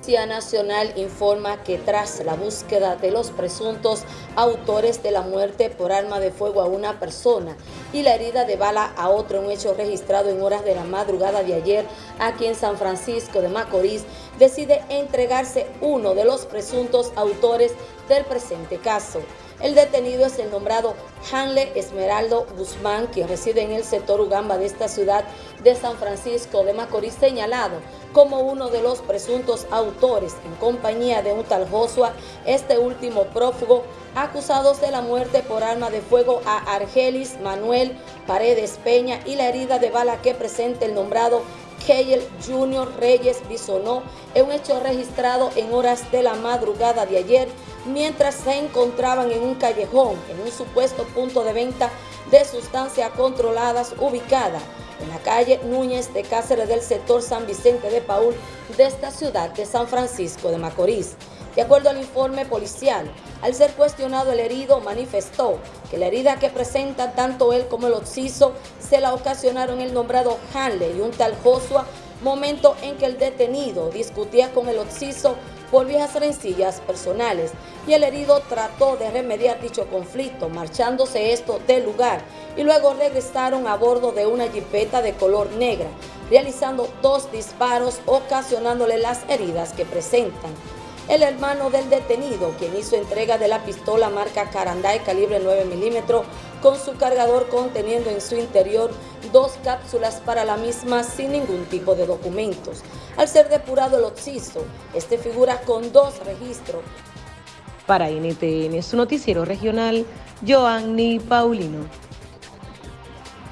Policía Nacional informa que tras la búsqueda de los presuntos autores de la muerte por arma de fuego a una persona y la herida de bala a otro, un hecho registrado en horas de la madrugada de ayer aquí en San Francisco de Macorís, decide entregarse uno de los presuntos autores del presente caso. El detenido es el nombrado Hanle Esmeraldo Guzmán, quien reside en el sector Ugamba de esta ciudad de San Francisco de Macorís, señalado como uno de los presuntos autores en compañía de un tal Joshua, este último prófugo, acusados de la muerte por arma de fuego a Argelis Manuel Paredes Peña y la herida de bala que presenta el nombrado Keyel Junior Reyes Bisonó en un hecho registrado en horas de la madrugada de ayer mientras se encontraban en un callejón, en un supuesto punto de venta de sustancias controladas ubicada en la calle Núñez de Cáceres del sector San Vicente de Paul de esta ciudad de San Francisco de Macorís. De acuerdo al informe policial, al ser cuestionado el herido manifestó que la herida que presenta tanto él como el occiso se la ocasionaron el nombrado Hanley y un tal Joshua, momento en que el detenido discutía con el occiso por viejas rencillas personales y el herido trató de remediar dicho conflicto, marchándose esto del lugar y luego regresaron a bordo de una jipeta de color negra, realizando dos disparos ocasionándole las heridas que presentan el hermano del detenido, quien hizo entrega de la pistola marca Caranday calibre 9 milímetros con su cargador conteniendo en su interior dos cápsulas para la misma sin ningún tipo de documentos. Al ser depurado el occiso, este figura con dos registros. Para NTN, su noticiero regional, Joanny Paulino.